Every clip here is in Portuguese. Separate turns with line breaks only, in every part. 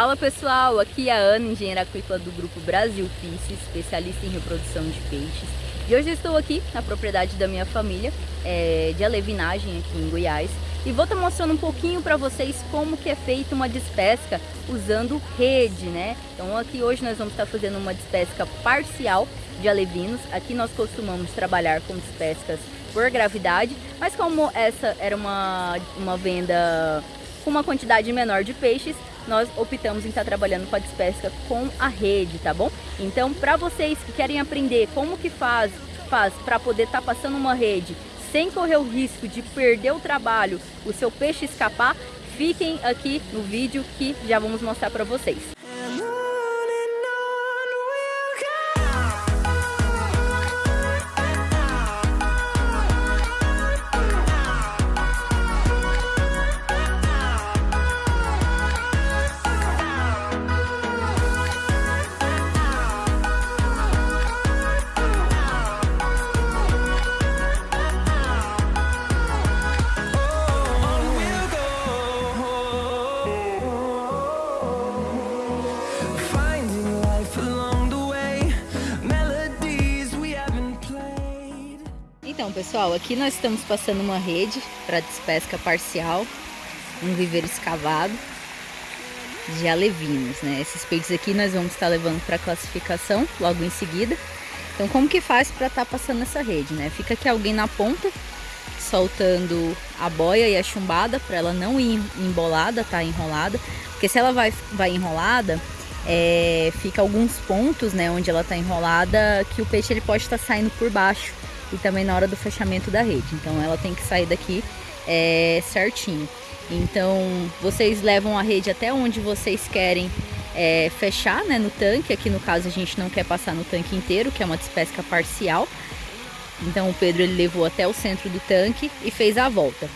Fala pessoal, aqui é a Ana, engenheira aquícola do Grupo Brasil Fish, especialista em reprodução de peixes. E hoje estou aqui na propriedade da minha família, é, de alevinagem aqui em Goiás. E vou estar mostrando um pouquinho para vocês como que é feita uma despesca usando rede, né? Então aqui hoje nós vamos estar fazendo uma despesca parcial de alevinos. Aqui nós costumamos trabalhar com despescas por gravidade, mas como essa era uma, uma venda com uma quantidade menor de peixes, nós optamos em estar trabalhando com a despesca com a rede, tá bom? Então, para vocês que querem aprender como que faz, faz para poder estar tá passando uma rede sem correr o risco de perder o trabalho, o seu peixe escapar, fiquem aqui no vídeo que já vamos mostrar para vocês. Então, pessoal, aqui nós estamos passando uma rede para despesca parcial, um viveiro escavado de alevinos, né? Esses peixes aqui nós vamos estar levando para classificação logo em seguida. Então, como que faz para estar tá passando essa rede, né? Fica aqui alguém na ponta, soltando a boia e a chumbada para ela não ir embolada, tá? Enrolada. Porque se ela vai, vai enrolada, é, fica alguns pontos, né? Onde ela tá enrolada, que o peixe ele pode estar tá saindo por baixo e também na hora do fechamento da rede. Então ela tem que sair daqui é, certinho. Então vocês levam a rede até onde vocês querem é, fechar né, no tanque. Aqui no caso a gente não quer passar no tanque inteiro, que é uma despesca parcial. Então o Pedro ele levou até o centro do tanque e fez a volta.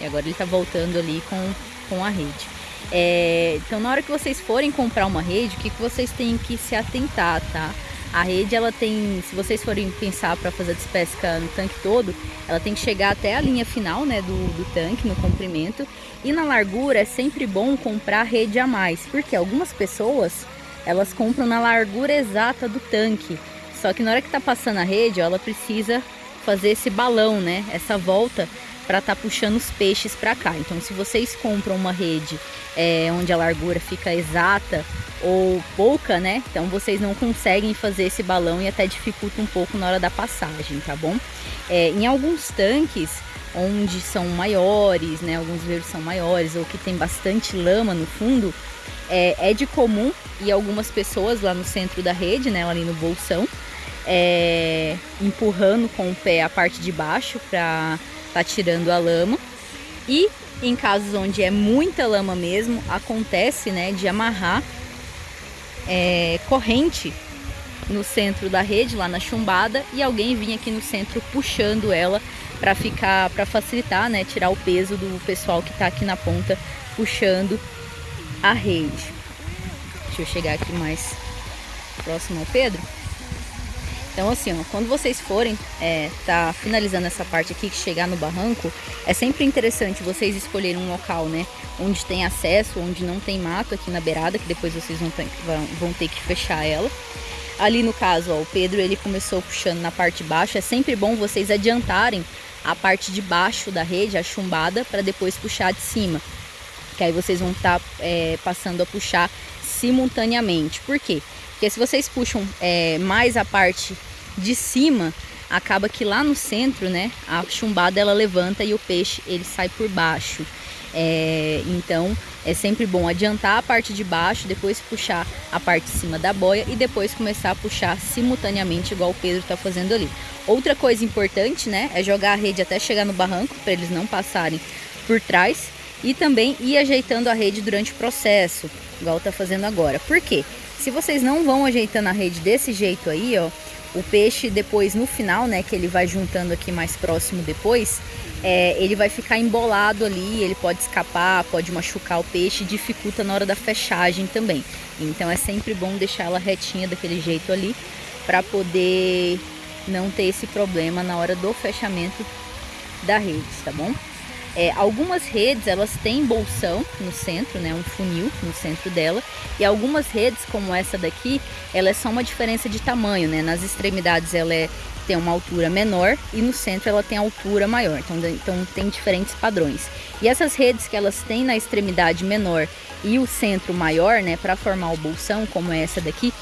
E agora ele está voltando ali com, com a rede. É, então na hora que vocês forem comprar uma rede, o que, que vocês têm que se atentar, tá? A rede, ela tem, se vocês forem pensar para fazer despesca no tanque todo, ela tem que chegar até a linha final, né, do, do tanque, no comprimento. E na largura é sempre bom comprar rede a mais, porque algumas pessoas, elas compram na largura exata do tanque. Só que na hora que tá passando a rede, ó, ela precisa fazer esse balão, né, essa volta para estar tá puxando os peixes para cá. Então, se vocês compram uma rede é, onde a largura fica exata ou pouca, né? Então vocês não conseguem fazer esse balão e até dificulta um pouco na hora da passagem, tá bom? É, em alguns tanques onde são maiores, né? Alguns verdes são maiores ou que tem bastante lama no fundo, é, é de comum e algumas pessoas lá no centro da rede, né? Ali no bolsão, é, empurrando com o pé a parte de baixo para tá tirando a lama. E em casos onde é muita lama mesmo, acontece, né, de amarrar é, corrente no centro da rede, lá na chumbada, e alguém vinha aqui no centro puxando ela para ficar, para facilitar, né, tirar o peso do pessoal que está aqui na ponta puxando a rede. Deixa eu chegar aqui mais próximo ao Pedro. Então assim, ó, quando vocês forem é, tá finalizando essa parte aqui, que chegar no barranco, é sempre interessante vocês escolherem um local, né? Onde tem acesso, onde não tem mato aqui na beirada, que depois vocês vão ter, vão ter que fechar ela. Ali no caso, ó, o Pedro ele começou puxando na parte de baixo. É sempre bom vocês adiantarem a parte de baixo da rede, a chumbada, para depois puxar de cima. Que aí vocês vão estar tá, é, passando a puxar simultaneamente. Por quê? Porque se vocês puxam é, mais a parte de cima, acaba que lá no centro, né, a chumbada ela levanta e o peixe ele sai por baixo. É, então é sempre bom adiantar a parte de baixo, depois puxar a parte de cima da boia e depois começar a puxar simultaneamente igual o Pedro está fazendo ali. Outra coisa importante, né, é jogar a rede até chegar no barranco para eles não passarem por trás e também ir ajeitando a rede durante o processo, igual está fazendo agora. Por quê? Se vocês não vão ajeitando a rede desse jeito aí, ó, o peixe depois no final, né, que ele vai juntando aqui mais próximo depois, é, ele vai ficar embolado ali, ele pode escapar, pode machucar o peixe, dificulta na hora da fechagem também. Então é sempre bom deixar ela retinha daquele jeito ali, para poder não ter esse problema na hora do fechamento da rede, tá bom? É, algumas redes elas têm bolsão no centro, né, um funil no centro dela, e algumas redes como essa daqui, ela é só uma diferença de tamanho, né? Nas extremidades ela é, tem uma altura menor e no centro ela tem altura maior, então, então tem diferentes padrões. E essas redes que elas têm na extremidade menor e o centro maior, né, para formar o bolsão, como é essa daqui,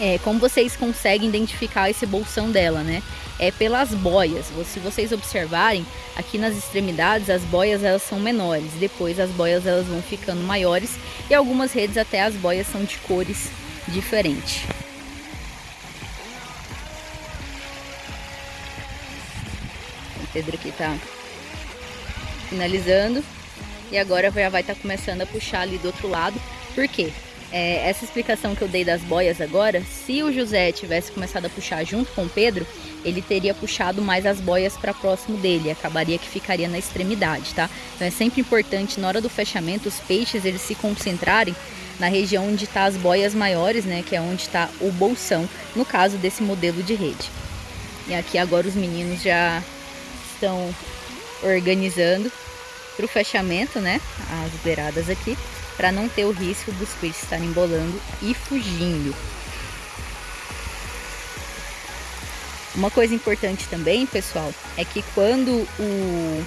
é, como vocês conseguem identificar esse bolsão dela, né? É pelas boias. Se vocês observarem, aqui nas extremidades as boias elas são menores, depois as boias elas vão ficando maiores e algumas redes até as boias são de cores diferentes. O Pedro aqui tá finalizando e agora já vai estar tá começando a puxar ali do outro lado. Por quê? É, essa explicação que eu dei das boias agora, se o José tivesse começado a puxar junto com o Pedro, ele teria puxado mais as boias para próximo dele, acabaria que ficaria na extremidade, tá? Então é sempre importante na hora do fechamento os peixes eles se concentrarem na região onde está as boias maiores, né, que é onde está o bolsão, no caso desse modelo de rede. E aqui agora os meninos já estão organizando para o fechamento, né, as beiradas aqui para não ter o risco dos peixes estarem embolando e fugindo. Uma coisa importante também, pessoal, é que quando o,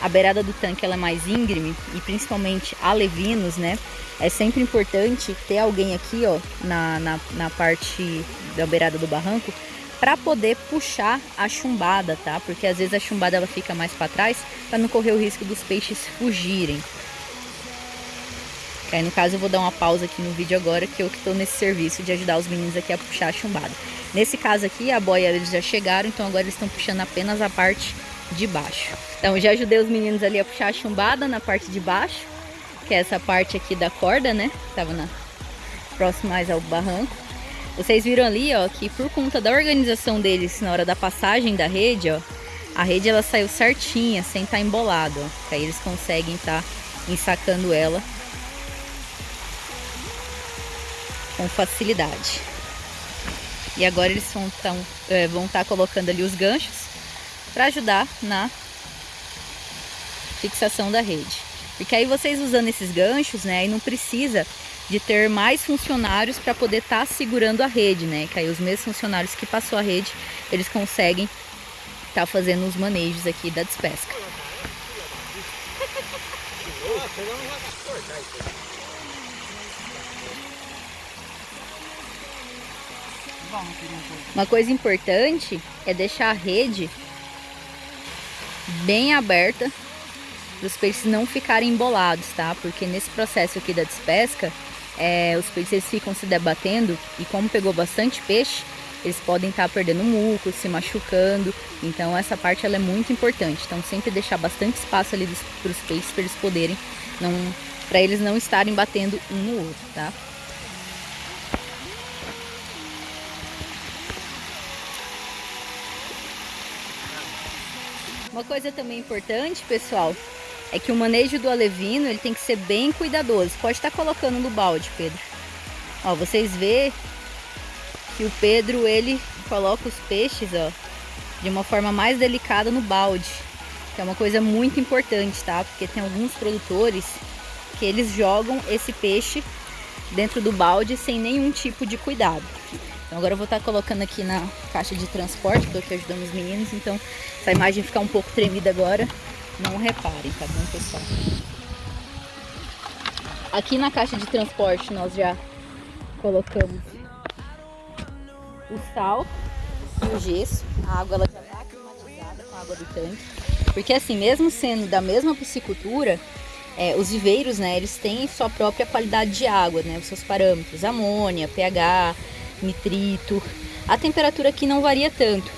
a beirada do tanque ela é mais íngreme e principalmente alevinos, né? É sempre importante ter alguém aqui, ó, na, na, na parte da beirada do barranco para poder puxar a chumbada, tá? Porque às vezes a chumbada ela fica mais para trás para não correr o risco dos peixes fugirem. Aí no caso eu vou dar uma pausa aqui no vídeo agora, que eu que estou nesse serviço de ajudar os meninos aqui a puxar a chumbada. Nesse caso aqui, a boia eles já chegaram, então agora eles estão puxando apenas a parte de baixo. Então já ajudei os meninos ali a puxar a chumbada na parte de baixo, que é essa parte aqui da corda, né? Tava na próximo mais ao barranco. Vocês viram ali, ó, que por conta da organização deles na hora da passagem da rede, ó, a rede ela saiu certinha, sem estar tá embolada, ó. Que aí eles conseguem estar tá ensacando ela com facilidade. E agora eles vão estar é, tá colocando ali os ganchos para ajudar na fixação da rede. Porque aí vocês usando esses ganchos, né, aí não precisa de ter mais funcionários para poder estar tá segurando a rede, né? Que aí os mesmos funcionários que passou a rede, eles conseguem estar tá fazendo os manejos aqui da despesca. Uma coisa importante é deixar a rede bem aberta para os peixes não ficarem embolados, tá? Porque nesse processo aqui da despesca, é, os peixes ficam se debatendo e como pegou bastante peixe, eles podem estar tá perdendo muco, se machucando. Então essa parte ela é muito importante. Então sempre deixar bastante espaço ali para os peixes para eles poderem para eles não estarem batendo um no outro, tá? Uma coisa também importante, pessoal, é que o manejo do alevino ele tem que ser bem cuidadoso. Pode estar colocando no balde, Pedro. Ó, vocês vê que o Pedro ele coloca os peixes, ó, de uma forma mais delicada no balde. Que é uma coisa muito importante, tá? Porque tem alguns produtores que eles jogam esse peixe dentro do balde sem nenhum tipo de cuidado. Agora eu vou estar colocando aqui na caixa de transporte, estou aqui ajudando os meninos, então a imagem ficar um pouco tremida agora, não reparem, tá bom pessoal? Aqui na caixa de transporte nós já colocamos o sal e o gesso, a água ela já está climatizada com a água do tanque, porque assim, mesmo sendo da mesma piscicultura, é, os viveiros, né, eles têm sua própria qualidade de água, né, os seus parâmetros, amônia, pH, nitrito. A temperatura aqui não varia tanto,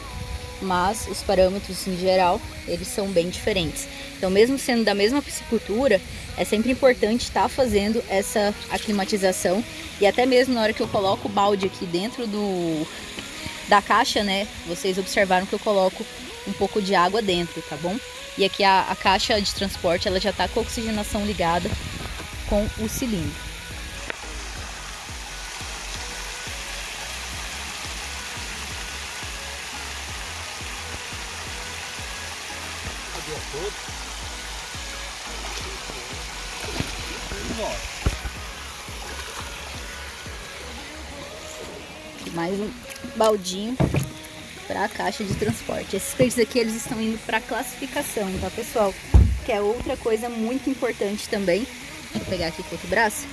mas os parâmetros em geral, eles são bem diferentes. Então, mesmo sendo da mesma piscicultura, é sempre importante estar tá fazendo essa aclimatização e até mesmo na hora que eu coloco o balde aqui dentro do da caixa, né? Vocês observaram que eu coloco um pouco de água dentro, tá bom? E aqui a, a caixa de transporte, ela já está com a oxigenação ligada com o cilindro. Baldinho para a caixa de transporte. Esses peixes aqui eles estão indo para classificação, tá pessoal? Que é outra coisa muito importante também. Deixa eu pegar aqui com outro braço.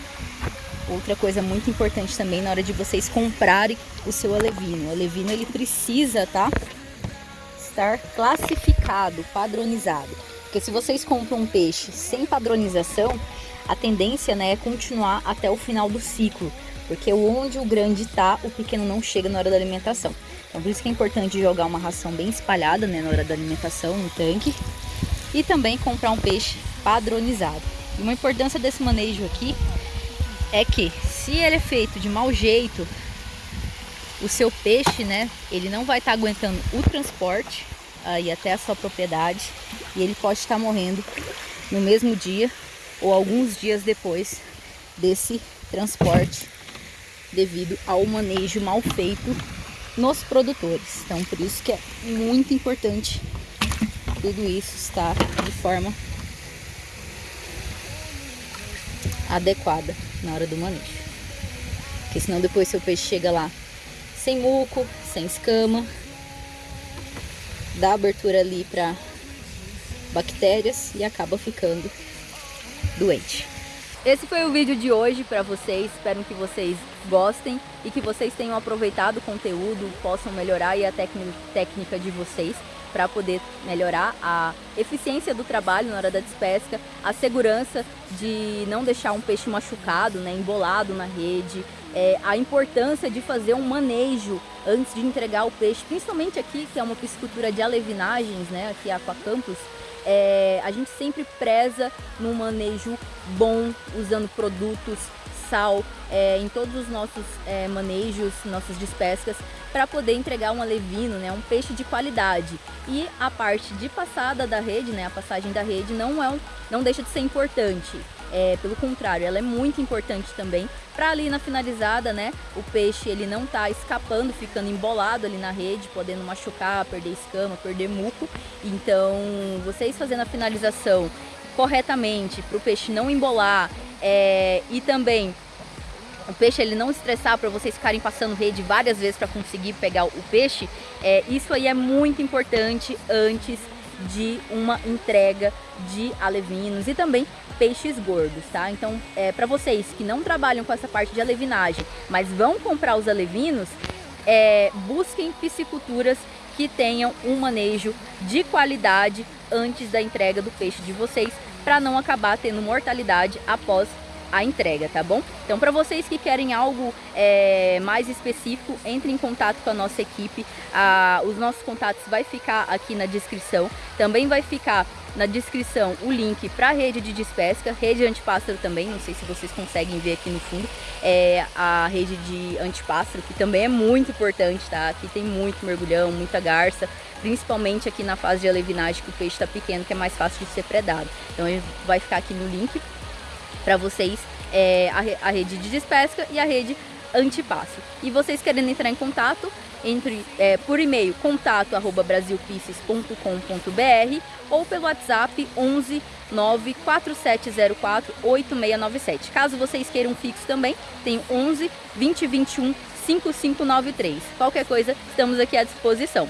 Outra coisa muito importante também na hora de vocês comprarem o seu alevino. O alevino ele precisa, tá? Estar classificado, padronizado. Porque se vocês compram um peixe sem padronização, a tendência né, é continuar até o final do ciclo. Porque onde o grande está, o pequeno não chega na hora da alimentação. Então por isso que é importante jogar uma ração bem espalhada né, na hora da alimentação no tanque. E também comprar um peixe padronizado. E uma importância desse manejo aqui é que se ele é feito de mau jeito, o seu peixe, né, ele não vai estar tá aguentando o transporte aí até a sua propriedade e ele pode estar morrendo no mesmo dia ou alguns dias depois desse transporte devido ao manejo mal feito nos produtores. Então, por isso que é muito importante tudo isso estar de forma adequada na hora do manejo. Porque senão depois seu peixe chega lá sem muco, sem escama, dá abertura ali para bactérias e acaba ficando doente. Esse foi o vídeo de hoje para vocês, espero que vocês gostem e que vocês tenham aproveitado o conteúdo, possam melhorar a técnica de vocês para poder melhorar a eficiência do trabalho na hora da despesca, a segurança de não deixar um peixe machucado, né, embolado na rede, é, a importância de fazer um manejo antes de entregar o peixe, principalmente aqui que é uma piscicultura de alevinagens, né, aqui a Aquacampus, é, a gente sempre preza no manejo bom, usando produtos, sal, é, em todos os nossos é, manejos, nossas despescas, para poder entregar um alevino, né, um peixe de qualidade. E a parte de passada da rede, né, a passagem da rede não, é um, não deixa de ser importante. É, pelo contrário, ela é muito importante também para ali na finalizada, né, o peixe ele não tá escapando, ficando embolado ali na rede, podendo machucar, perder escama, perder muco. Então, vocês fazendo a finalização corretamente para o peixe não embolar é, e também o peixe ele não estressar para vocês ficarem passando rede várias vezes para conseguir pegar o peixe, é, isso aí é muito importante antes de uma entrega de alevinos e também peixes gordos, tá? Então, é, para vocês que não trabalham com essa parte de alevinagem, mas vão comprar os alevinos, é, busquem pisciculturas que tenham um manejo de qualidade antes da entrega do peixe de vocês, para não acabar tendo mortalidade após a entrega, tá bom? Então, para vocês que querem algo é, mais específico, entre em contato com a nossa equipe. Ah, os nossos contatos vai ficar aqui na descrição. Também vai ficar na descrição o link para a rede de despesca, rede antipássaro também, não sei se vocês conseguem ver aqui no fundo, é a rede de antipássaro, que também é muito importante, tá? Aqui tem muito mergulhão, muita garça, principalmente aqui na fase de alevinagem, que o peixe está pequeno, que é mais fácil de ser predado. Então vai ficar aqui no link para vocês é, a, a, rede de despesca e a rede antipasso. E vocês querendo entrar em contato, entre é, por e-mail contato arroba brasilpisces.com.br ou pelo WhatsApp 11 94704 8697. Caso vocês queiram fixo também, tem 11 2021 5593. Qualquer coisa, estamos aqui à disposição.